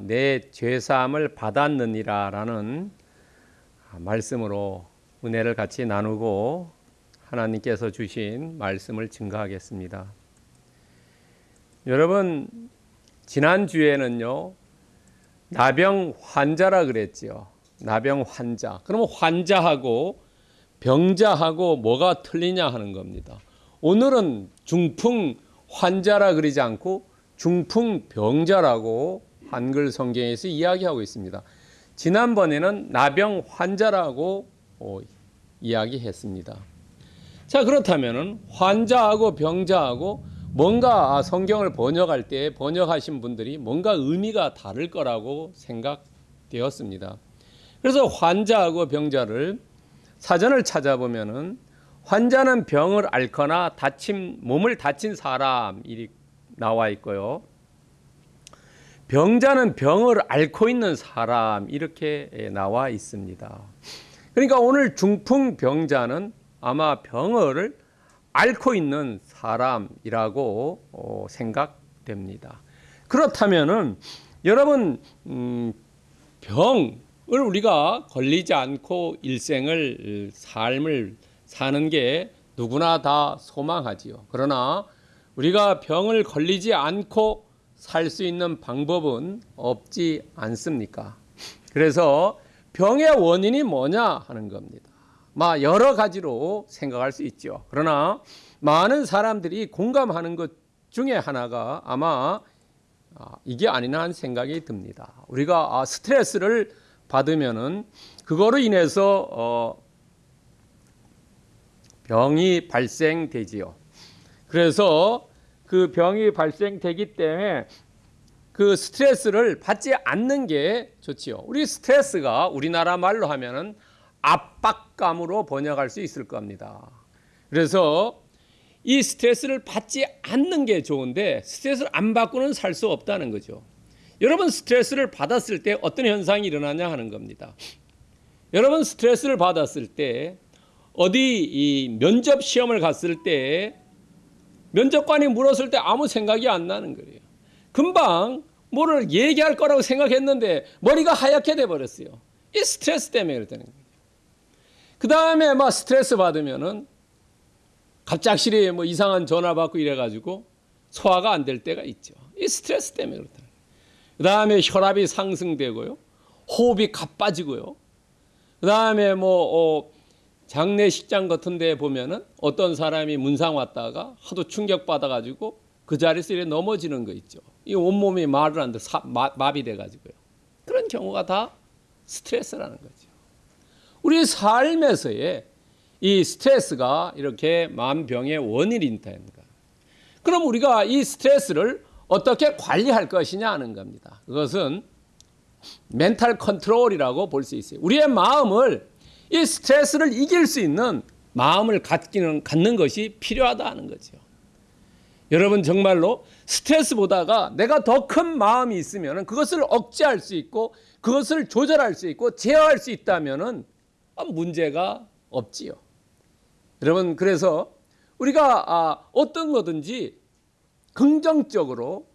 내 죄사함을 받았느니라 라는 말씀으로 은혜를 같이 나누고 하나님께서 주신 말씀을 증거하겠습니다. 여러분 지난 주에는요 나병 환자라 그랬지요. 나병 환자. 그러면 환자하고 병자하고 뭐가 틀리냐 하는 겁니다. 오늘은 중풍 환자라 그러지 않고 중풍 병자라고 한글 성경에서 이야기하고 있습니다. 지난번에는 나병 환자라고 어, 이야기했습니다. 자 그렇다면은 환자하고 병자하고 뭔가 성경을 번역할 때 번역하신 분들이 뭔가 의미가 다를 거라고 생각되었습니다. 그래서 환자하고 병자를 사전을 찾아보면은 환자는 병을 앓거나 다친 몸을 다친 사람이 나와 있고요. 병자는 병을 앓고 있는 사람 이렇게 나와 있습니다. 그러니까 오늘 중풍 병자는 아마 병을 앓고 있는 사람이라고 어, 생각됩니다. 그렇다면은 여러분 음, 병을 우리가 걸리지 않고 일생을 삶을 사는 게 누구나 다 소망하지요. 그러나 우리가 병을 걸리지 않고 살 수 있는 방법은 없지 않습니까? 그래서 병의 원인이 뭐냐 하는 겁니다. 막 여러 가지로 생각할 수 있죠. 그러나 많은 사람들이 공감하는 것 중에 하나가 아마 아, 이게 아니나 하는 생각이 듭니다. 우리가 아, 스트레스를 받으면은 그거로 인해서 어, 병이 발생되지요. 그래서 그 병이 발생되기 때문에 그 스트레스를 받지 않는 게 좋지요. 우리 스트레스가 우리나라 말로 하면은 압박감으로 번역할 수 있을 겁니다. 그래서 이 스트레스를 받지 않는 게 좋은데 스트레스를 안 받고는 살 수 없다는 거죠. 여러분 스트레스를 받았을 때 어떤 현상이 일어나냐 하는 겁니다. 여러분 스트레스를 받았을 때 어디 이 면접 시험을 갔을 때 면접관이 물었을 때 아무 생각이 안 나는 거예요. 금방 뭐를 얘기할 거라고 생각했는데 머리가 하얗게 돼 버렸어요. 이 스트레스 때문에 그러는 거예요. 그 다음에 막 스트레스 받으면은 갑작스레 뭐 이상한 전화 받고 이래가지고 소화가 안 될 때가 있죠. 이 스트레스 때문에 그렇다. 그 다음에 혈압이 상승되고요. 호흡이 가빠지고요. 그 다음에 뭐, 어, 장례식장 같은 데 보면은 어떤 사람이 문상 왔다가 하도 충격받아가지고 그 자리에서 이렇게 넘어지는 거 있죠. 이 온몸이 말을 안 돼, 마비 돼가지고요. 그런 경우가 다 스트레스라는 거죠. 우리 삶에서의 이 스트레스가 이렇게 만병의 거. 그럼 우리가 이 스트레스를 어떻게 관리할 것이냐 하는 겁니다. 그것은 멘탈 컨트롤이라고 볼 수 있어요. 우리의 마음을 이 스트레스를 이길 수 있는 마음을 갖기는, 갖는 것이 필요하다는 거죠. 여러분 정말로 스트레스 보다가 내가 더 큰 마음이 있으면 그것을 억제할 수 있고 그것을 조절할 수 있고 제어할 수 있다면 문제가 없지요. 여러분 그래서 우리가 아, 어떤 거든지 긍정적으로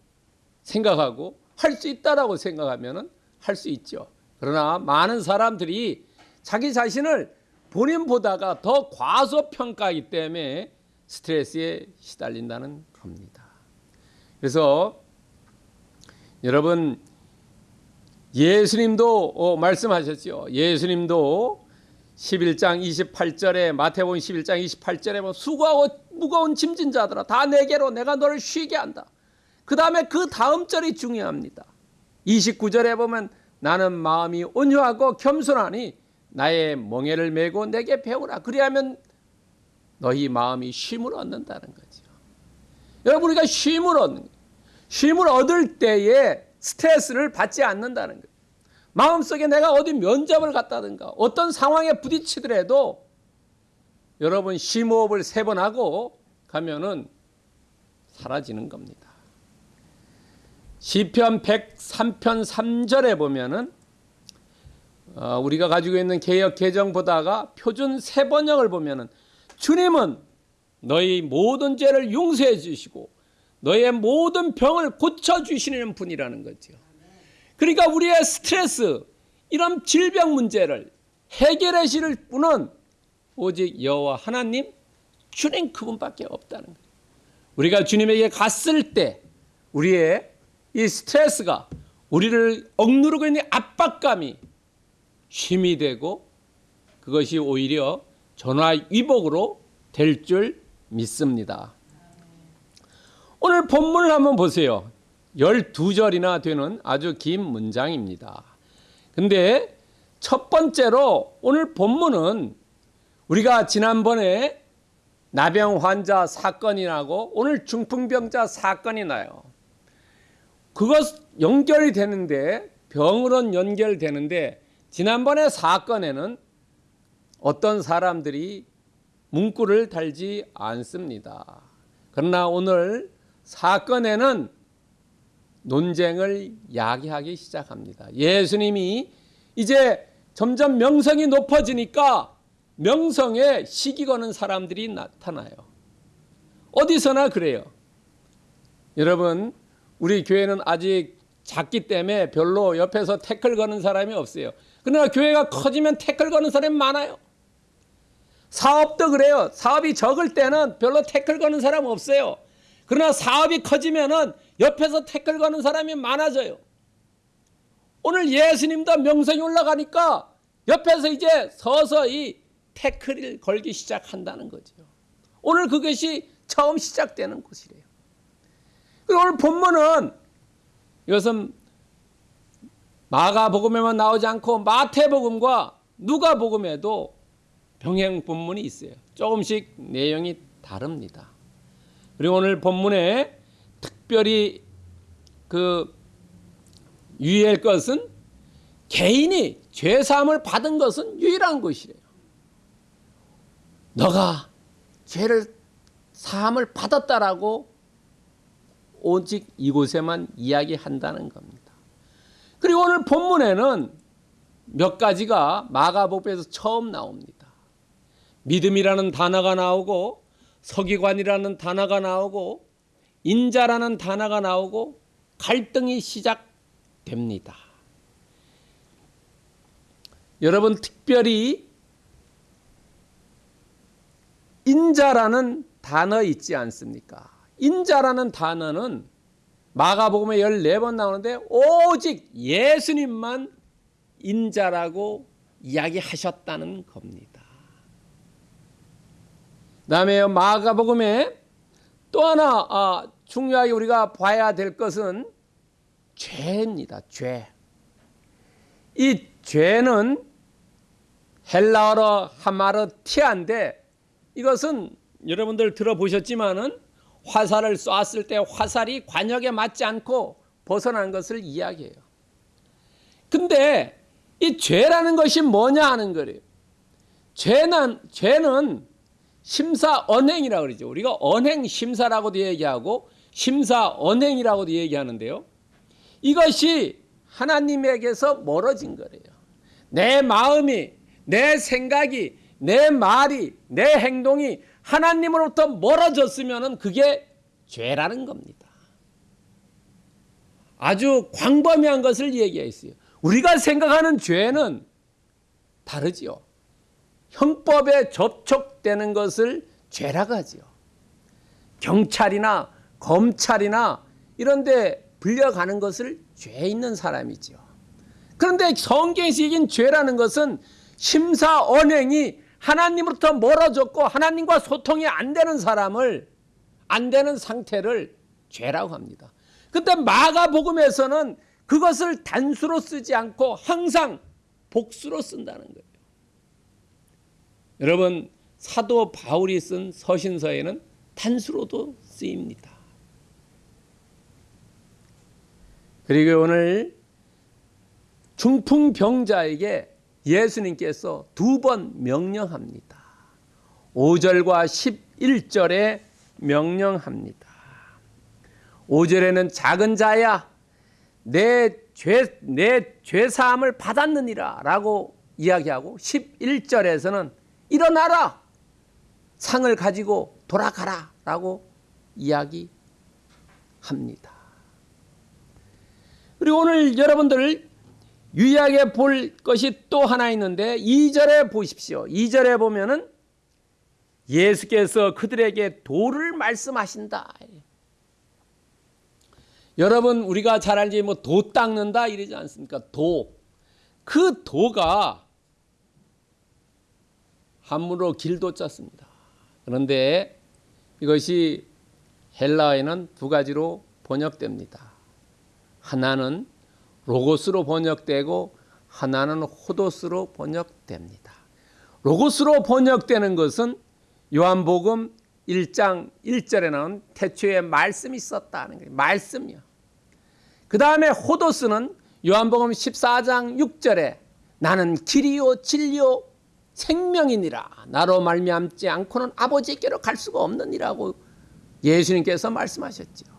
생각하고 할 수 있다라고 생각하면 할 수 있죠. 그러나 많은 사람들이 자기 자신을 본인보다가 더 과소평가하기 때문에 스트레스에 시달린다는 겁니다. 그래서 여러분 예수님도 어, 말씀하셨죠. 예수님도 11장 28절에 마태복음 11장 28절에 뭐 수고하고 무거운 짐진 자들아 다 내게로 내가 너를 쉬게 한다. 그 다음에 그 다음 절이 중요합니다. 29절에 보면 나는 마음이 온유하고 겸손하니 나의 멍에를 메고 내게 배우라. 그리하면 너희 마음이 쉼을 얻는다는 거죠. 여러분 우리가 쉼을 얻는 쉼을 얻을 때에 스트레스를 받지 않는다는 거예요. 마음속에 내가 어디 면접을 갔다든가 어떤 상황에 부딪히더라도 여러분 심호흡을 세 번 하고 가면은 사라지는 겁니다. 시편 103편 3절에 보면은 어, 우리가 가지고 있는 개혁 개정 보다가 표준 세 번역을 보면은 주님은 너희 모든 죄를 용서해 주시고 너의 모든 병을 고쳐 주시는 분이라는 거죠. 그러니까 우리의 스트레스, 이런 질병 문제를 해결하실 분은 오직 여호와 하나님 주님 그분밖에 없다는 거예요. 우리가 주님에게 갔을 때 우리의 이 스트레스가 우리를 억누르고 있는 압박감이 힘이 되고 그것이 오히려 전화위복으로 될 줄 믿습니다. 오늘 본문을 한번 보세요. 12절이나 되는 아주 긴 문장입니다. 근데 첫 번째로 오늘 본문은 우리가 지난번에 나병 환자 사건이 나고 오늘 중풍병자 사건이 나요. 그것 연결이 되는데 병으로는 연결되는데 지난번에 사건에는 어떤 사람들이 문구를 달지 않습니다. 그러나 오늘 사건에는 논쟁을 야기하기 시작합니다. 예수님이 이제 점점 명성이 높아지니까 명성에 시기 거는 사람들이 나타나요. 어디서나 그래요. 여러분, 우리 교회는 아직 작기 때문에 별로 옆에서 태클 거는 사람이 없어요. 그러나 교회가 커지면 태클 거는 사람이 많아요. 사업도 그래요. 사업이 적을 때는 별로 태클 거는 사람 없어요. 그러나 사업이 커지면은 옆에서 태클 거는 사람이 많아져요. 오늘 예수님도 명성이 올라가니까 옆에서 이제 서서히 태클을 걸기 시작한다는 거죠. 오늘 그것이 처음 시작되는 곳이래요. 그리고 오늘 본문은 이것은 마가복음에만 나오지 않고 마태복음과 누가복음에도 병행 본문이 있어요. 조금씩 내용이 다릅니다. 그리고 오늘 본문에 특별히 그 유의할 것은 개인이 죄 사함을 받은 것은 유일한 것이래요. 너가 죄를 사함을 받았다라고 오직 이곳에만 이야기한다는 겁니다. 그리고 오늘 본문에는 몇 가지가 마가복음에서 처음 나옵니다. 믿음이라는 단어가 나오고 서기관이라는 단어가 나오고 인자라는 단어가 나오고 갈등이 시작됩니다. 여러분 특별히 인자라는 단어 있지 않습니까? 인자라는 단어는 마가복음에 14번 나오는데 오직 예수님만 인자라고 이야기하셨다는 겁니다. 다음에 마가복음에 또 하나 아, 중요하게 우리가 봐야 될 것은 죄입니다. 죄. 이 죄는 헬라어로 하마르티아인데 이것은 여러분들 들어보셨지만은 화살을 쐈을 때 화살이 관역에 맞지 않고 벗어난 것을 이야기해요. 근데 이 죄라는 것이 뭐냐 하는 거예요. 죄는 죄는 심사 언행이라고 그러죠. 우리가 언행 심사라고도 얘기하고 심사 언행이라고도 얘기하는데요. 이것이 하나님에게서 멀어진 거래요. 내 마음이, 내 생각이, 내 말이, 내 행동이 하나님으로부터 멀어졌으면 그게 죄라는 겁니다. 아주 광범위한 것을 얘기했어요. 우리가 생각하는 죄는 다르지요. 형법에 접촉되는 것을 죄라고 하지요. 경찰이나 검찰이나 이런 데 불려가는 것을 죄 있는 사람이지요. 그런데 성경에서 죄라는 것은 심사 언행이 하나님으로부터 멀어졌고 하나님과 소통이 안 되는 사람을 안 되는 상태를 죄라고 합니다. 근데 마가복음에서는 그것을 단수로 쓰지 않고 항상 복수로 쓴다는 거예요. 여러분 사도 바울이 쓴 서신서에는 단수로도 쓰입니다. 그리고 오늘 중풍병자에게 예수님께서 두 번 명령합니다. 5절과 11절에 명령합니다. 5절에는 작은 자야 내 죄, 내 죄사함을 받았느니라 라고 이야기하고 11절에서는 일어나라 상을 가지고 돌아가라 라고 이야기합니다. 그리고 오늘 여러분들 유의하게 볼 것이 또 하나 있는데 2절에 보십시오. 2절에 보면은 예수께서 그들에게 도를 말씀하신다. 여러분 우리가 잘 알지 뭐 도 닦는다 이러지 않습니까? 도. 그 도가 한문으로 길도 짰습니다. 그런데 이것이 헬라어에는 두 가지로 번역됩니다. 하나는 로고스로 번역되고 하나는 호도스로 번역됩니다. 로고스로 번역되는 것은 요한복음 1장 1절에 나온 태초에 말씀이 있었다는 거예요. 말씀이요. 그 다음에 호도스는 요한복음 14장 6절에 나는 길이요 진리요 생명이니라 나로 말미암지 않고는 아버지께로 갈 수가 없느니라고 예수님께서 말씀하셨죠.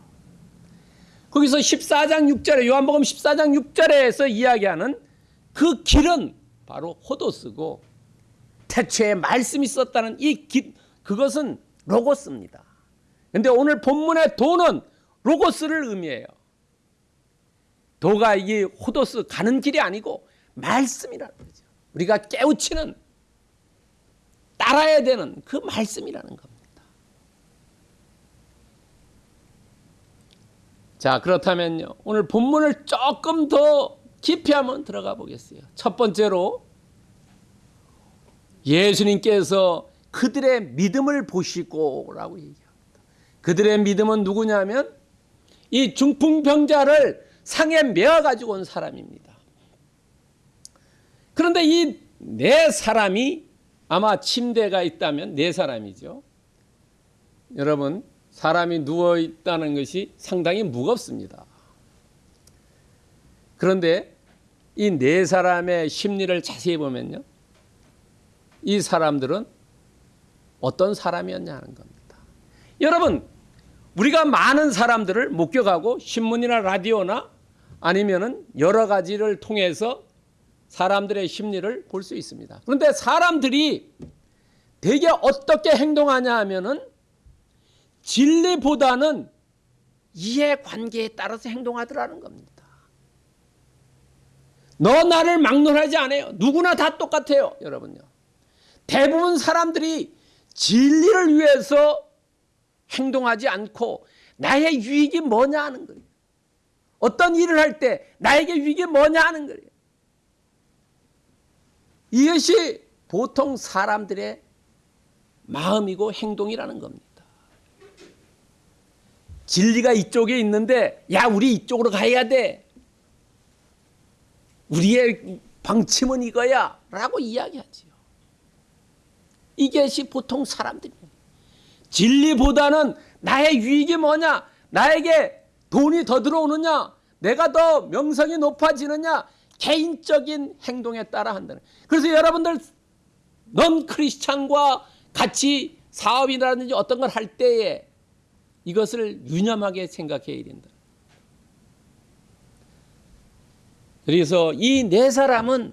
거기서 14장 6절에 요한복음 14장 6절에서 이야기하는 그 길은 바로 호도스고 태초에 말씀이 있었다는 이 길, 그것은 로고스입니다. 근데 오늘 본문의 도는 로고스를 의미해요. 도가 이게 호도스 가는 길이 아니고 말씀이라는 거죠. 우리가 깨우치는 따라야 되는 그 말씀이라는 겁니다. 자, 그렇다면요. 오늘 본문을 조금 더 깊이 한번 들어가 보겠어요. 첫 번째로 예수님께서 그들의 믿음을 보시고 라고 얘기합니다. 그들의 믿음은 누구냐면 이 중풍병자를 상에 메어 가지고 온 사람입니다. 그런데 이 네 사람이 아마 침대가 있다면 네 사람이죠. 여러분, 사람이 누워 있다는 것이 상당히 무겁습니다. 그런데 이 네 사람의 심리를 자세히 보면요. 이 사람들은 어떤 사람이었냐는 겁니다. 여러분, 우리가 많은 사람들을 목격하고 신문이나 라디오나 아니면은 여러 가지를 통해서 사람들의 심리를 볼 수 있습니다. 그런데 사람들이 대개 어떻게 행동하냐 하면은 진리보다는 이해관계에 따라서 행동하더라는 겁니다. 너 나를 막론하지 않아요. 누구나 다 똑같아요. 여러분요. 대부분 사람들이 진리를 위해서 행동하지 않고 나의 유익이 뭐냐 하는 거예요. 어떤 일을 할 때 나에게 유익이 뭐냐 하는 거예요. 이것이 보통 사람들의 마음이고 행동이라는 겁니다. 진리가 이쪽에 있는데 야 우리 이쪽으로 가야 돼. 우리의 방침은 이거야 라고 이야기하지요. 이것이 보통 사람들이에요. 진리보다는 나의 유익이 뭐냐 나에게 돈이 더 들어오느냐 내가 더 명성이 높아지느냐 개인적인 행동에 따라 한다는. 그래서 여러분들 넌 크리스찬과 같이 사업이라든지 어떤 걸 할 때에 이것을 유념하게 생각해야 된다. 그래서 이 네 사람은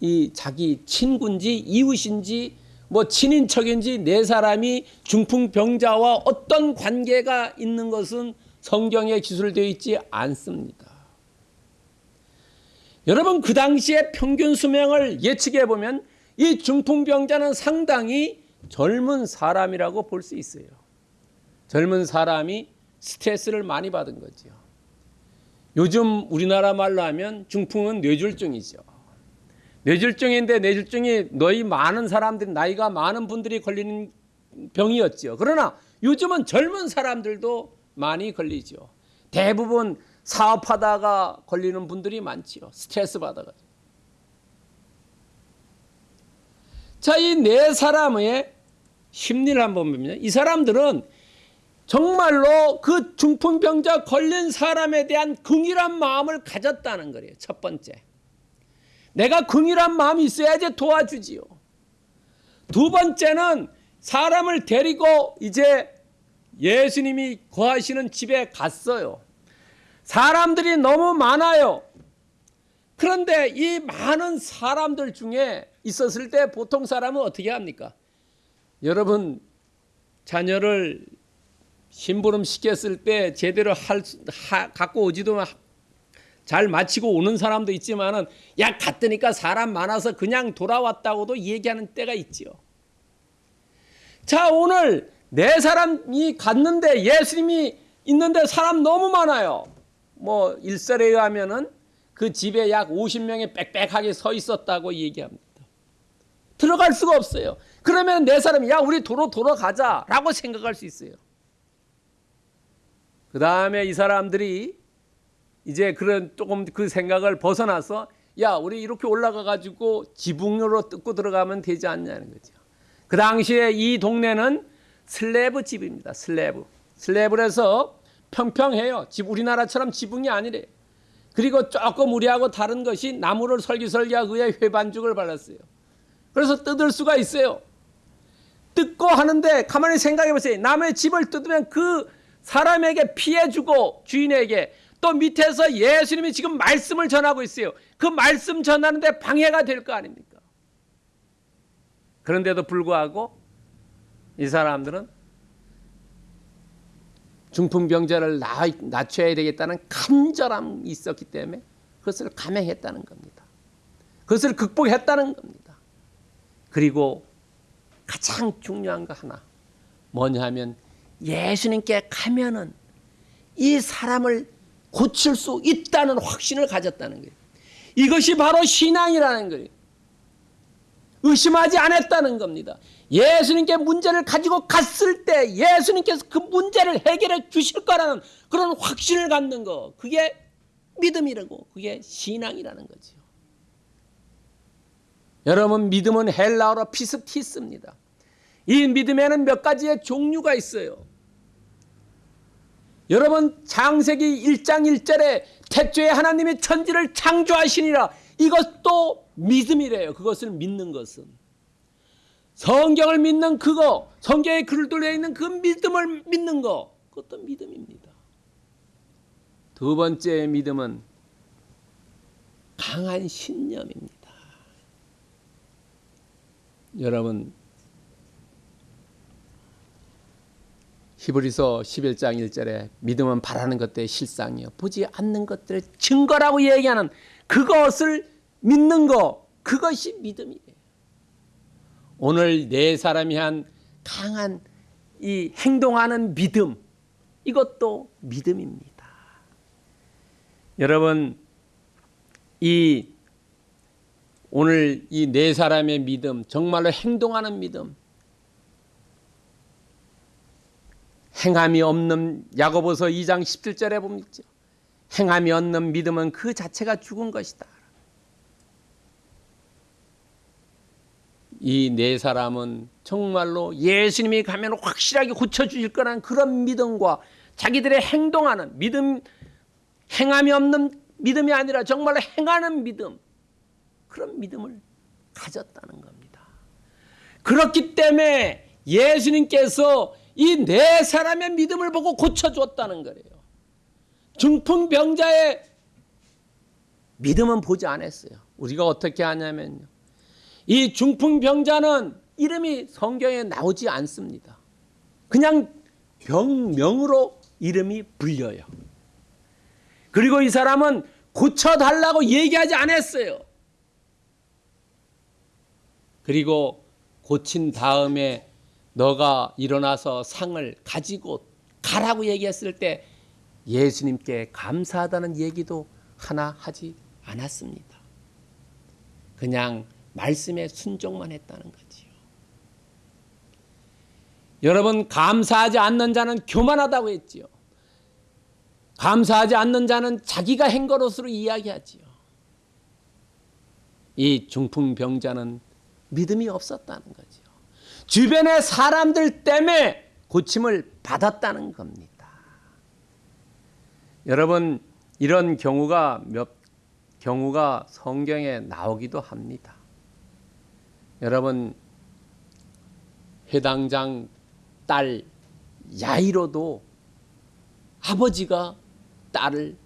이 자기 친구인지 이웃인지 뭐 친인척인지 네 사람이 중풍병자와 어떤 관계가 있는 것은 성경에 기술되어 있지 않습니다. 여러분 그 당시에 평균 수명을 예측해 보면 이 중풍병자는 상당히 젊은 사람이라고 볼 수 있어요. 젊은 사람이 스트레스를 많이 받은 거죠. 요즘 우리나라 말로 하면 중풍은 뇌졸중이죠. 뇌졸중인데 뇌졸중이 너희 많은 사람들 나이가 많은 분들이 걸리는 병이었죠. 그러나 요즘은 젊은 사람들도 많이 걸리죠. 대부분 사업하다가 걸리는 분들이 많지요. 스트레스 받아가지고. 자, 이 네 사람의 심리를 한번 보면 이 사람들은 정말로 그 중풍병자 걸린 사람에 대한 긍휼한 마음을 가졌다는 거예요. 첫 번째. 내가 긍휼한 마음이 있어야지 도와주지요. 두 번째는 사람을 데리고 이제 예수님이 거하시는 집에 갔어요. 사람들이 너무 많아요. 그런데 이 많은 사람들 중에 있었을 때 보통 사람은 어떻게 합니까? 여러분 자녀를 심부름 시켰을 때 제대로 할 수- 하, 갖고 오지도 마- 잘 마치고 오는 사람도 있지만은 야 갔더니까 사람 많아서 그냥 돌아왔다고도 얘기하는 때가 있지요. 자 오늘 네 사람이 갔는데 예수님이 있는데 사람 너무 많아요. 뭐 일설에 의하면은 그 집에 약 50명이 빽빽하게 서 있었다고 얘기합니다. 들어갈 수가 없어요. 그러면 네 사람이 야 우리 도로 돌아가자 라고 생각할 수 있어요. 그 다음에 이 사람들이 이제 그런 조금 그 생각을 벗어나서 야 우리 이렇게 올라가 가지고 지붕으로 뜯고 들어가면 되지 않냐는 거죠. 그 당시에 이 동네는 슬래브 집입니다. 슬래브. 슬래브라서 평평해요. 집 우리나라처럼 지붕이 아니래요. 그리고 조금 우리하고 다른 것이 나무를 설기설기하고 그에 회반죽을 발랐어요. 그래서 뜯을 수가 있어요. 뜯고 하는데 가만히 생각해 보세요. 남의 집을 뜯으면 그 사람에게 피해 주고 주인에게 또 밑에서 예수님이 지금 말씀을 전하고 있어요. 그 말씀 전하는데 방해가 될 거 아닙니까? 그런데도 불구하고 이 사람들은 중풍병자를 나- 낮춰야 되겠다는 간절함이 있었기 때문에 그것을 감행했다는 겁니다. 그것을 극복했다는 겁니다. 그리고 가장 중요한 거 하나 뭐냐 하면 예수님께 가면은 이 사람을 고칠 수 있다는 확신을 가졌다는 거예요. 이것이 바로 신앙이라는 거예요. 의심하지 않았다는 겁니다. 예수님께 문제를 가지고 갔을 때 예수님께서 그 문제를 해결해 주실 거라는 그런 확신을 갖는 거. 그게 믿음이라고. 그게 신앙이라는 거죠. 여러분 믿음은 헬라어로 피스티스입니다. 이 믿음에는 몇 가지의 종류가 있어요. 여러분 창세기 1장 1절에 태초에 하나님이 천지를 창조하시니라 이것도 믿음이래요. 그것을 믿는 것은 성경을 믿는 그거 성경에 글을 돌려 있는 그 믿음을 믿는 거 그것도 믿음입니다. 두 번째 믿음은 강한 신념입니다. 여러분 히브리서 11장 1절에 믿음은 바라는 것들의 실상이요 보지 않는 것들의 증거라고 얘기하는 그것을 믿는 거 그것이 믿음이에요. 오늘 네 사람이 한 강한 이 행동하는 믿음 이것도 믿음입니다. 여러분 이 오늘 이 네 사람의 믿음 정말로 행동하는 믿음 행함이 없는 야고보서 2장 17절에 보면 있죠. 행함이 없는 믿음은 그 자체가 죽은 것이다. 이 네 사람은 정말로 예수님이 가면 확실하게 고쳐주실 거라는 그런 믿음과 자기들의 행동하는 믿음, 행함이 없는 믿음이 아니라 정말로 행하는 믿음, 그런 믿음을 가졌다는 겁니다. 그렇기 때문에 예수님께서 이 네 사람의 믿음을 보고 고쳐주었다는 거예요. 중풍병자의 믿음은 보지 않았어요. 우리가 어떻게 하냐면요. 이 중풍병자는 이름이 성경에 나오지 않습니다. 그냥 병명으로 이름이 불려요. 그리고 이 사람은 고쳐달라고 얘기하지 않았어요. 그리고 고친 다음에 너가 일어나서 상을 가지고 가라고 얘기했을 때 예수님께 감사하다는 얘기도 하나 하지 않았습니다. 그냥 말씀에 순종만 했다는 거지요. 여러분 감사하지 않는 자는 교만하다고 했지요. 감사하지 않는 자는 자기가 한 것으로 이야기하지요. 이 중풍병자는 믿음이 없었다는 거죠. 주변의 사람들 때문에 고침을 받았다는 겁니다. 여러분 이런 경우가 몇 경우가 성경에 나오기도 합니다. 여러분 회당장 딸 야이로도 아버지가 딸을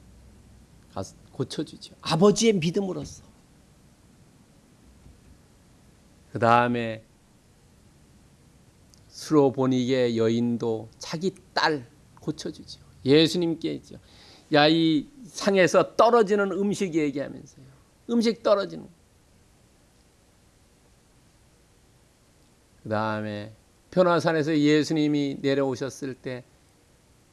고쳐주죠. 아버지의 믿음으로써. 그 다음에 수로보니게 여인도 자기 딸 고쳐주죠. 예수님께 있죠. 야, 이 상에서 떨어지는 음식 얘기하면서요. 음식 떨어지는. 그 다음에 변화산에서 예수님이 내려오셨을 때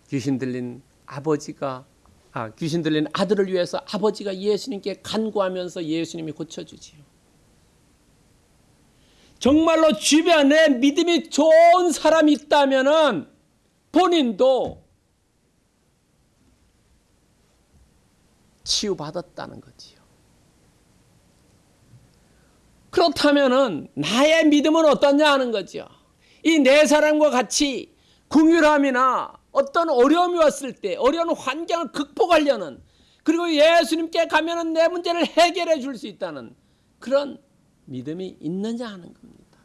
귀신 들린 아버지가 아, 귀신 들린 아들을 위해서 아버지가 예수님께 간구하면서 예수님이 고쳐주지요. 정말로 주변에 믿음이 좋은 사람이 있다면은 본인도 치유받았다는 거지요. 그렇다면은 나의 믿음은 어떠냐 하는 거죠. 이네 사람과 같이 궁휼함이나 어떤 어려움이 왔을 때 어려운 환경을 극복하려는 그리고 예수님께 가면은 내 문제를 해결해 줄 수 있다는 그런 믿음이 있느냐 하는 겁니다.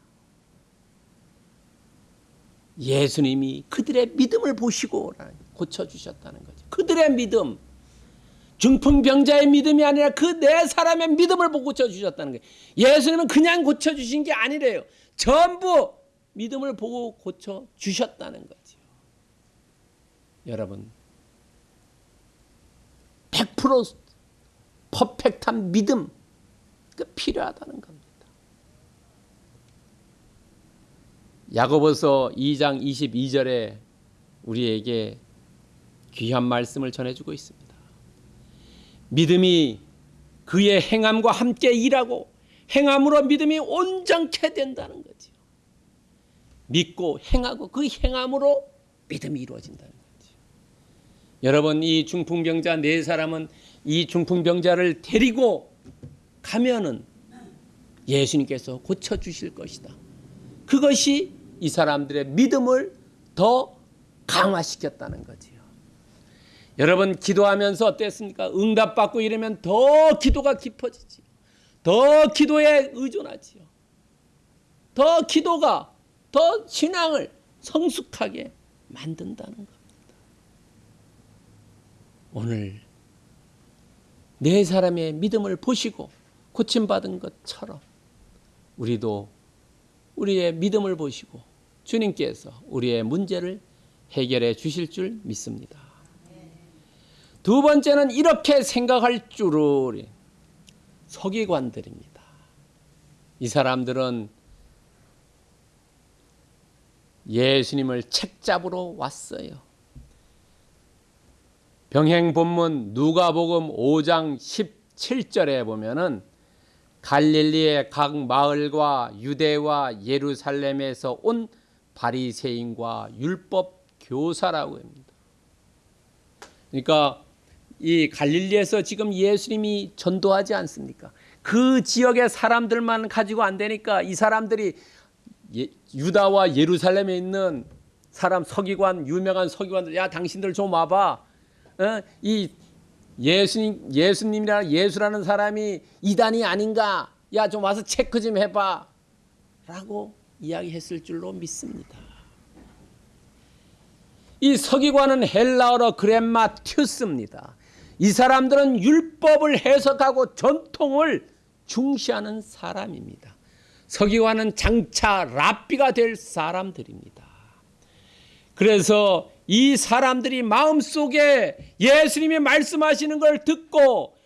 예수님이 그들의 믿음을 보시고 고쳐 주셨다는 거죠. 그들의 믿음 중풍병자의 믿음이 아니라 그 네 사람의 믿음을 보고 고쳐 주셨다는 거예요. 예수님은 그냥 고쳐 주신 게 아니래요. 전부 믿음을 보고 고쳐 주셨다는 거지요. 여러분 100% 퍼펙트한 믿음 그 필요하다는 겁니다. 야고보서 2장 22절에 우리에게 귀한 말씀을 전해주고 있습니다. 믿음이 그의 행함과 함께 일하고 행함으로 믿음이 온전케 된다는 거지요. 믿고 행하고 그 행함으로 믿음이 이루어진다는 거지요. 여러분 이 중풍병자 네 사람은 이 중풍병자를 데리고 가면은 예수님께서 고쳐 주실 것이다. 그것이 이 사람들의 믿음을 더 강화시켰다는 거지요. 여러분 기도하면서 어땠습니까? 응답받고 이러면 더 기도가 깊어지지요. 더 기도에 의존하지요. 더 기도가 더 신앙을 성숙하게 만든다는 겁니다. 오늘 네 사람의 믿음을 보시고 고침받은 것처럼 우리도 우리의 믿음을 보시고 주님께서 우리의 문제를 해결해 주실 줄 믿습니다. 두 번째는 이렇게 생각할 줄을 서기관들입니다. 이 사람들은 예수님을 책잡으러 왔어요. 병행 본문 누가복음 5장 17절에 보면은 갈릴리의 각 마을과 유대와 예루살렘에서 온 바리새인과 율법 교사라고 합니다. 그러니까 이 갈릴리에서 지금 예수님이 전도하지 않습니까? 그 지역의 사람들만 가지고 안 되니까 이 사람들이 예, 유다와 예루살렘에 있는 사람 서기관 유명한 서기관들 야 당신들 좀 와봐. 어? 이 예수님 예수님이라 예수라는 사람이 이단이 아닌가? 야 좀 와서 체크 좀 해봐. 라고 이야기했을 줄로 믿습니다. 이 서기관은 헬라어로 그렘마튜스입니다. 이 사람들은 율법을 해석하고 전통을 중시하는 사람입니다. 서기관은 장차 랍비가 될 사람들입니다. 그래서 이 사람들이 마음속에 예수님이 말씀하시는 걸 듣고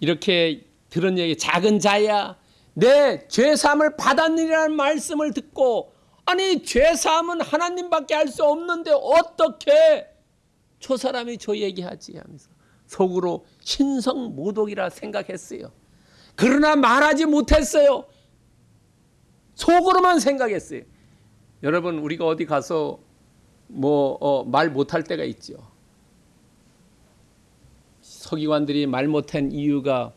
이렇게 들은 얘기 작은 자야 내 죄사함을 받았느니라는 말씀을 듣고 아니 죄사함은 하나님밖에 할수 없는데 어떻게 저 사람이 저 얘기하지 하면서 속으로 신성모독이라 생각했어요. 그러나 말하지 못했어요. 속으로만 생각했어요. 여러분 우리가 어디 가서 뭐말 어, 못할 때가 있죠. 서기관들이 말 못한 이유가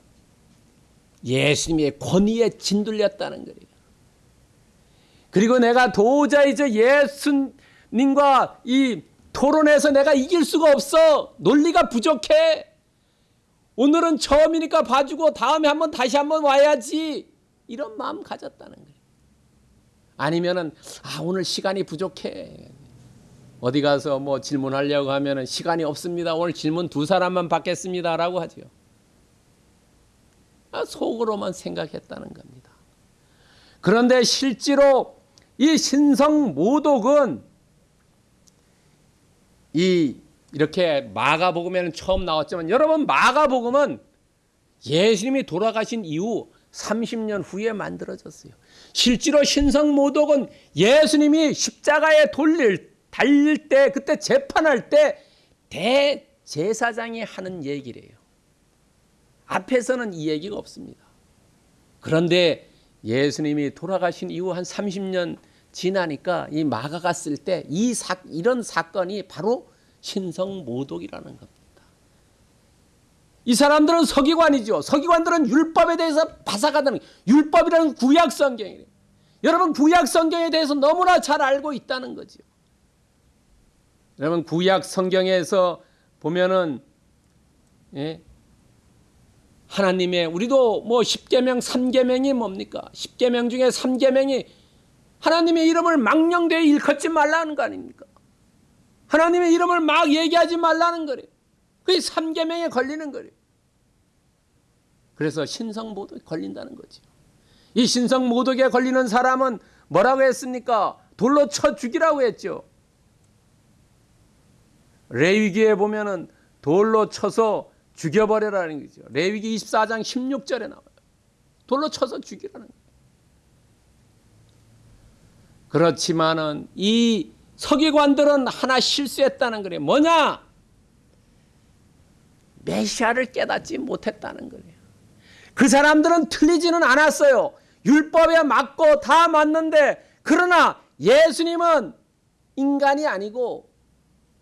예수님의 권위에 진들렸다는 거예요. 그리고 내가 도저히 저 예수님과 이 토론에서 내가 이길 수가 없어. 논리가 부족해. 오늘은 처음이니까 봐주고 다음에 한번 다시 한번 와야지. 이런 마음 가졌다는 거예요. 아니면은 아 오늘 시간이 부족해. 어디 가서 뭐 질문하려고 하면은 시간이 없습니다. 오늘 질문 두 사람만 받겠습니다라고. 아, 속으로만 생각했다는 겁니다. 그런데 실제로 이 신성 모독은 이 이렇게 마가복음에는 처음 나왔지만 여러분 마가복음은 예수님이 돌아가신 이후 30년 후에 만들어졌어요. 실제로 신성 모독은 예수님이 십자가에 돌릴 달릴 때 그때 재판할 때 대제사장이 하는 얘기래요. 앞에서는 이 얘기가 없습니다. 그런데 예수님이 돌아가신 이후 한 30년 지나니까 이 마가가 쓸 때이 사, 이런 사건이 바로 신성 모독이라는 겁니다. 이 사람들은 서기관이죠. 서기관들은 율법에 대해서 바삭하다는 율법이라는 구약 성경이래요. 여러분 구약 성경에 대해서 너무나 잘 알고 있다는 거죠. 여러분 구약 성경에서 보면은 예, 하나님의 우리도 뭐 10계명 3계명이 뭡니까? 10계명 중에 3계명이 하나님의 이름을 망령되이 일컫지 말라는 거 아닙니까? 하나님의 이름을 막 얘기하지 말라는 거래요. 그게 3계명에 걸리는 거래요. 그래서 신성모독에 걸린다는 거죠. 이 신성모독에 걸리는 사람은 뭐라고 했습니까? 돌로 쳐 죽이라고 했죠. 레위기에 보면은 돌로 쳐서 죽여버려라는 거죠. 레위기 24장 16절에 나와요. 돌로 쳐서 죽이라는 거예요. 그렇지만은 이 서기관들은 하나 실수했다는 거예요. 뭐냐? 메시아를 깨닫지 못했다는 거예요. 그 사람들은 틀리지는 않았어요. 율법에 맞고 다 맞는데 그러나 예수님은 인간이 아니고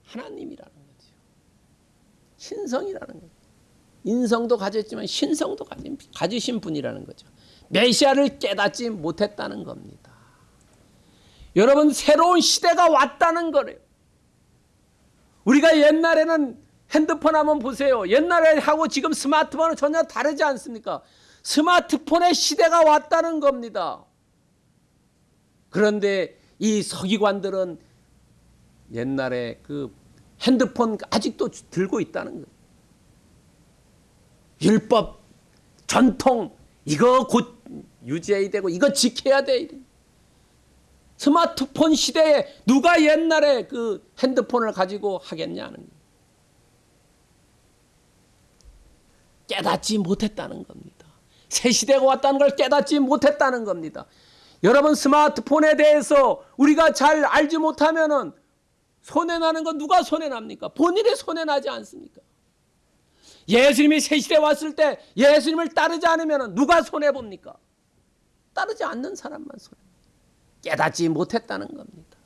하나님이라는 거죠. 신성이라는 거죠. 인성도 가졌지만 신성도 가진, 가지신 분이라는 거죠. 메시아를 깨닫지 못했다는 겁니다. 여러분 새로운 시대가 왔다는 거래요. 우리가 옛날에는 핸드폰 한번 보세요. 옛날에 하고 지금 스마트폰은 전혀 다르지 않습니까? 스마트폰의 시대가 왔다는 겁니다. 그런데 이 서기관들은 옛날에 그 핸드폰 아직도 들고 있다는 거예요. 율법, 전통 이거 곧 유지해야 되고 이거 지켜야 돼. 스마트폰 시대에 누가 옛날에 그 핸드폰을 가지고 하겠냐는 거예요. 깨닫지 못했다는 겁니다. 새 시대가 왔다는 걸 깨닫지 못했다는 겁니다. 여러분 스마트폰에 대해서 우리가 잘 알지 못하면 은 손해 나는 건 누가 손해 납니까? 본인이 손해 나지 않습니까? 예수님이 새 시대 왔을 때 예수님을 따르지 않으면 누가 손해 봅니까? 따르지 않는 사람만 손해. 깨닫지 못했다는 겁니다.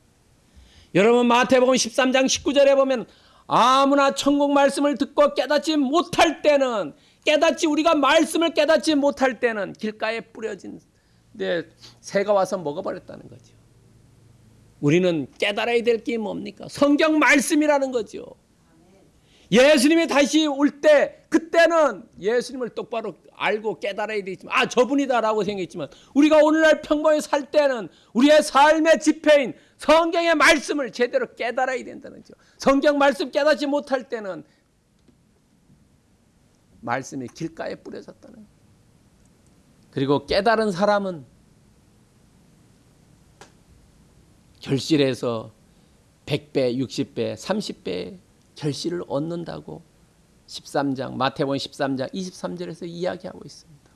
여러분 마태복음 13장 19절에 보면 아무나 천국 말씀을 듣고 깨닫지 못할 때는 깨닫지 우리가 말씀을 깨닫지 못할 때는 길가에 뿌려진 네, 새가 와서 먹어버렸다는 거죠. 우리는 깨달아야 될 게 뭡니까? 성경 말씀이라는 거죠. 예수님이 다시 올 때 그때는 예수님을 똑바로 알고 깨달아야 되지만 아 저분이다라고 생각했지만 우리가 오늘날 평범히 살 때는 우리의 삶의 지표인 성경의 말씀을 제대로 깨달아야 된다는 거죠. 성경 말씀 깨닫지 못할 때는 말씀이 길가에 뿌려졌다는 거예요. 그리고 깨달은 사람은 결실에서 100배, 60배, 30배 결실을 얻는다고 13장 마태복음 13장 23절에서 이야기하고 있습니다.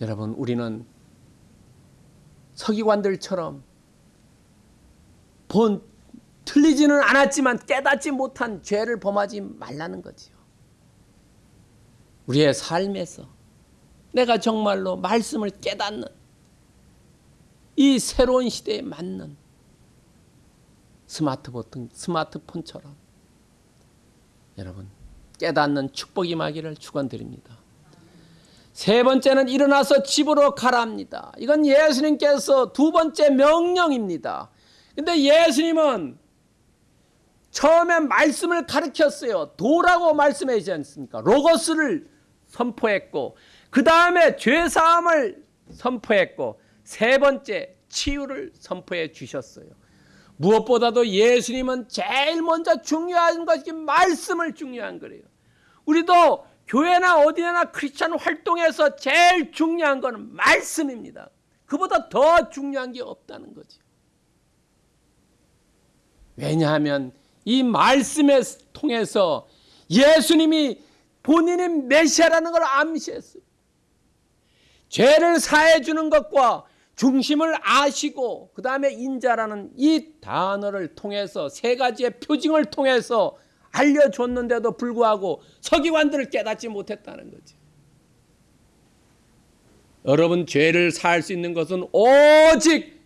여러분 우리는 서기관들처럼 본 틀리지는 않았지만 깨닫지 못한 죄를 범하지 말라는 거지요. 우리의 삶에서 내가 정말로 말씀을 깨닫는 이 새로운 시대에 맞는 스마트폰, 스마트폰처럼 여러분 깨닫는 축복이 임하기를 축원드립니다. 세 번째는 일어나서 집으로 가랍니다. 이건 예수님께서 두 번째 명령입니다. 근데 예수님은 처음에 말씀을 가르쳤어요. 도라고 말씀하지 않습니까? 로고스를 선포했고 그 다음에 죄사함을 선포했고 세 번째 치유를 선포해 주셨어요. 무엇보다도 예수님은 제일 먼저 중요한 것이 말씀을 중요한 거예요. 우리도 교회나 어디나 크리스천 활동에서 제일 중요한 것은 말씀입니다. 그보다 더 중요한 게 없다는 거죠. 왜냐하면 이 말씀에 통해서 예수님이 본인이 메시아라는 걸 암시했어요. 죄를 사해 주는 것과 중심을 아시고 그 다음에 인자라는 이 단어를 통해서 세 가지의 표징을 통해서 알려줬는데도 불구하고 서기관들을 깨닫지 못했다는 거죠. 여러분 죄를 사할 수 있는 것은 오직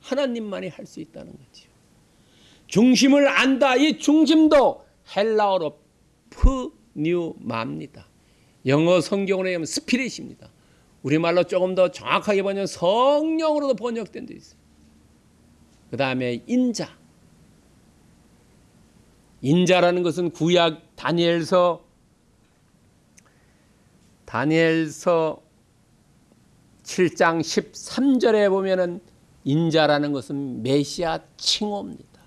하나님만이 할 수 있다는 거죠. 중심을 안다. 이 중심도 헬라어로 프뉴마입니다. 영어 성경으로 하면 스피릿입니다. 우리말로 조금 더 정확하게 번역 성령으로도 번역된 데 있어요. 그 다음에 인자. 인자라는 것은 구약 다니엘서 다니엘서 7장 13절에 보면은 인자라는 것은 메시아 칭호입니다.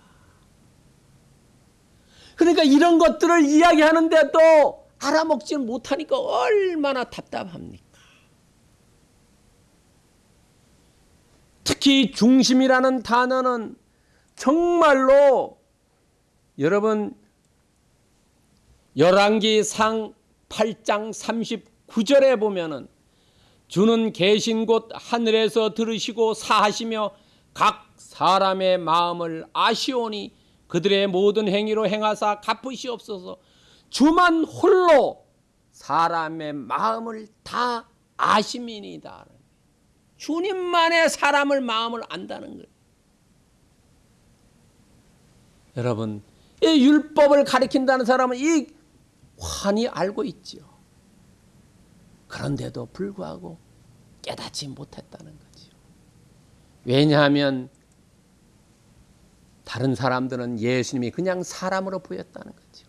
그러니까 이런 것들을 이야기하는데도 알아먹지 못하니까 얼마나 답답합니까? 특히 중심이라는 단어는 정말로 여러분 열왕기 상 8장 39절에 보면은 주는 계신 곳 하늘에서 들으시고 사하시며 각 사람의 마음을 아시오니 그들의 모든 행위로 행하사 갚으시옵소서 주만 홀로 사람의 마음을 다 아심이니이다. 주님만의 사람을 마음을 안다는 거예요. 여러분, 이 율법을 가리킨다는 사람은 이 환히 알고 있죠. 그런데도 불구하고 깨닫지 못했다는 거죠. 왜냐하면 다른 사람들은 예수님이 그냥 사람으로 보였다는 거죠.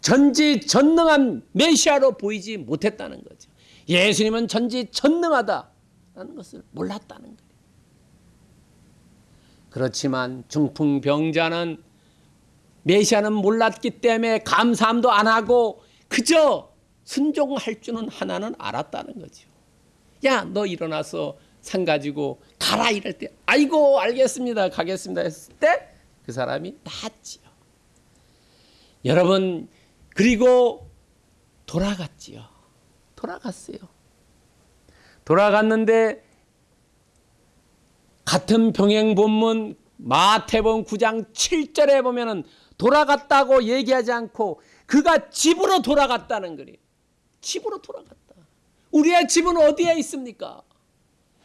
전지전능한 메시아로 보이지 못했다는 거죠. 예수님은 전지전능하다 라는 것을 몰랐다는 거예요. 그렇지만 중풍병자는 메시아는 몰랐기 때문에 감사함도 안 하고 그저 순종할 줄은 하나는 알았다는 거죠. 야, 너 일어나서 상 가지고 가라 이럴 때 아이고 알겠습니다. 가겠습니다 했을 때 그 사람이 나았지요. 여러분 그리고 돌아갔지요. 돌아갔어요. 돌아갔는데 같은 병행 본문 마태복음 9장 7절에 보면은 돌아갔다고 얘기하지 않고 그가 집으로 돌아갔다는 거예요. 집으로 돌아갔다. 우리의 집은 어디에 있습니까?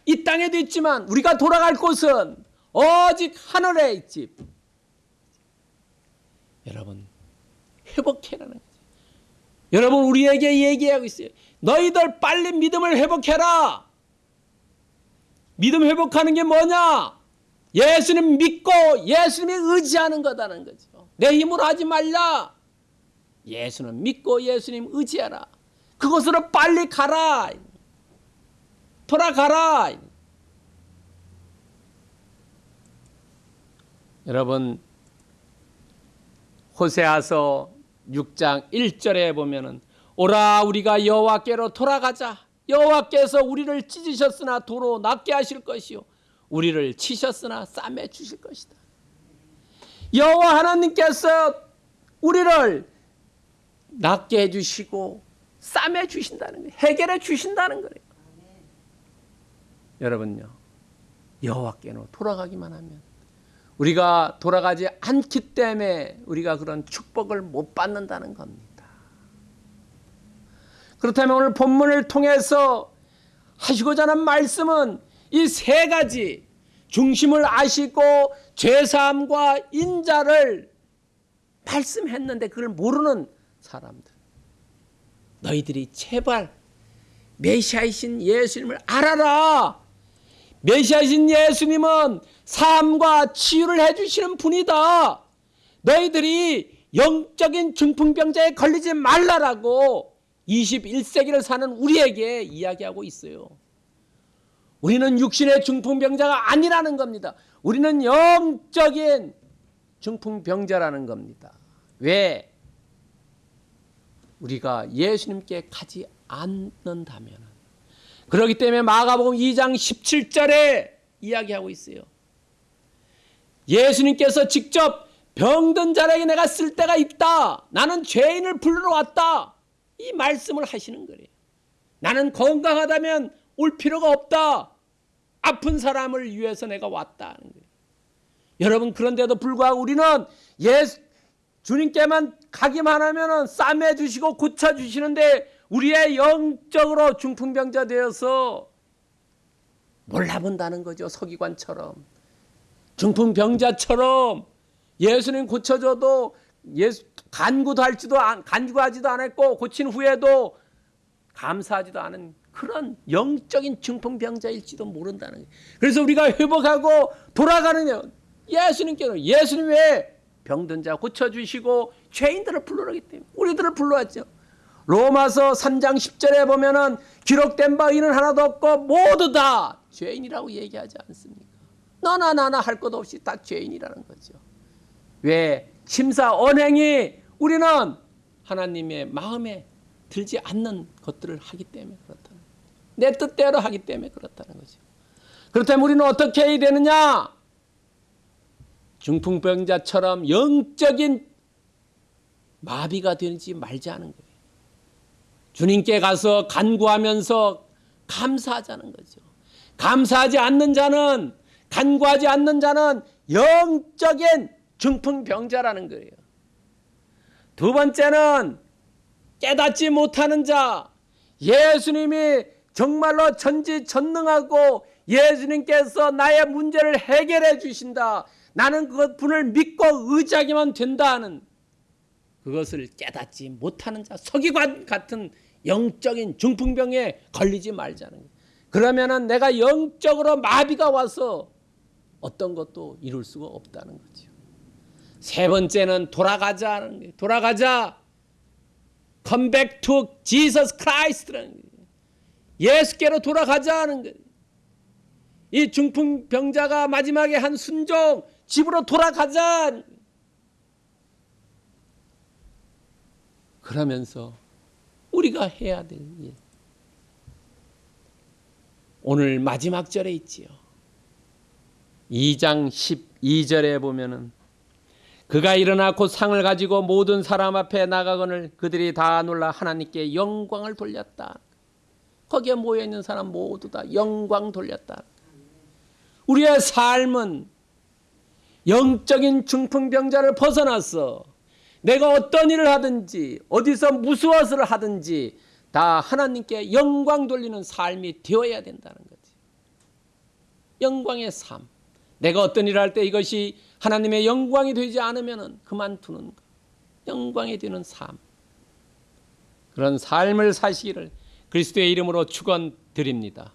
이 땅에도 있지만 우리가 돌아갈 곳은 오직 하늘의 집. 여러분 회복해라는 거죠. 여러분 우리에게 얘기하고 있어요. 너희들 빨리 믿음을 회복해라. 믿음 회복하는 게 뭐냐? 예수님 믿고 예수님이 의지하는 거다는 거죠. 내 힘으로 하지 말라. 예수는 믿고 예수님 의지하라. 그곳으로 빨리 가라. 돌아가라. 여러분 호세아서 6장 1절에 보면은 오라 우리가 여호와께로 돌아가자. 여호와께서 우리를 찢으셨으나 도로 낫게 하실 것이요 우리를 치셨으나 싸매 주실 것이다. 여호와 하나님께서 우리를 낫게 해 주시고 싸매 주신다는 거예요. 해결해 주신다는 거예요. 여러분요. 여호와께로 돌아가기만 하면 우리가 돌아가지 않기 때문에 우리가 그런 축복을 못 받는다는 겁니다. 그렇다면 오늘 본문을 통해서 하시고자 하는 말씀은 이 세 가지 중심을 아시고 죄사함과 인자를 말씀했는데 그걸 모르는 사람들. 너희들이 제발 메시아이신 예수님을 알아라. 메시아이신 예수님은 삶과 치유를 해주시는 분이다. 너희들이 영적인 중풍병자에 걸리지 말라라고 21세기를 사는 우리에게 이야기하고 있어요. 우리는 육신의 중풍병자가 아니라는 겁니다. 우리는 영적인 중풍병자라는 겁니다. 왜? 우리가 예수님께 가지 않는다면 그렇기 때문에 마가복음 2장 17절에 이야기하고 있어요. 예수님께서 직접 병든 자에게 내가 쓸 데가 있다. 나는 죄인을 불러 왔다. 이 말씀을 하시는 거예요. 나는 건강하다면 올 필요가 없다. 아픈 사람을 위해서 내가 왔다. 하는 거예요. 여러분 그런데도 불구하고 우리는 예수 주님께만 가기만 하면은 싸매 주시고 고쳐 주시는데 우리의 영적으로 중풍병자 되어서 몰라본다는 거죠. 서기관처럼 중풍병자처럼 예수님 고쳐줘도 예수 간구도 할지도 안- 간구하지도 않았고 고친 후에도 감사하지도 않은 그런 영적인 중풍병자일지도 모른다는 거예요. 그래서 우리가 회복하고 돌아가는 예수님께는 예수님 왜 병든 자 고쳐주시고 죄인들을 불러오기 때문에 우리들을 불러왔죠. 로마서 3장 10절에 보면 은 기록된 바 이는 하나도 없고 모두 다 죄인이라고 얘기하지 않습니까? 너나 나나 할 것 없이 다 죄인이라는 거죠. 왜 심사 언행이 우리는 하나님의 마음에 들지 않는 것들을 하기 때문에 그렇다는 거예요. 내 뜻대로 하기 때문에 그렇다는 거죠. 그렇다면 우리는 어떻게 해야 되느냐? 중풍병자처럼 영적인 마비가 되지 말자는 거예요. 주님께 가서 간구하면서 감사하자는 거죠. 감사하지 않는 자는 간구하지 않는 자는 영적인 중풍병자라는 거예요. 두 번째는 깨닫지 못하는 자, 예수님이 정말로 전지전능하고 예수님께서 나의 문제를 해결해 주신다. 나는 그 분을 믿고 의지하기만 된다 하는 그것을 깨닫지 못하는 자, 서기관 같은 영적인 중풍병에 걸리지 말자는 거예요. 그러면은 내가 영적으로 마비가 와서 어떤 것도 이룰 수가 없다는 거죠. 세 번째는 돌아가자는 거예요. 돌아가자. Come back to Jesus Christ라는 거예요. 예수께로 돌아가자는 거예요. 이 중풍병자가 마지막에 한 순종 집으로 돌아가자. 그러면서 우리가 해야 될 일. 오늘 마지막 절에 있지요. 2장 12절에 보면은 그가 일어나 곧 상을 가지고 모든 사람 앞에 나가거늘 그들이 다 놀라 하나님께 영광을 돌렸다. 거기에 모여 있는 사람 모두 다 영광 돌렸다. 우리의 삶은 영적인 중풍병자를 벗어나서 내가 어떤 일을 하든지 어디서 무엇을 하든지 다 하나님께 영광 돌리는 삶이 되어야 된다는 거지. 영광의 삶. 내가 어떤 일을 할 때 이것이 하나님의 영광이 되지 않으면 그만두는 것. 영광이 되는 삶. 그런 삶을 사시기를 그리스도의 이름으로 축원드립니다.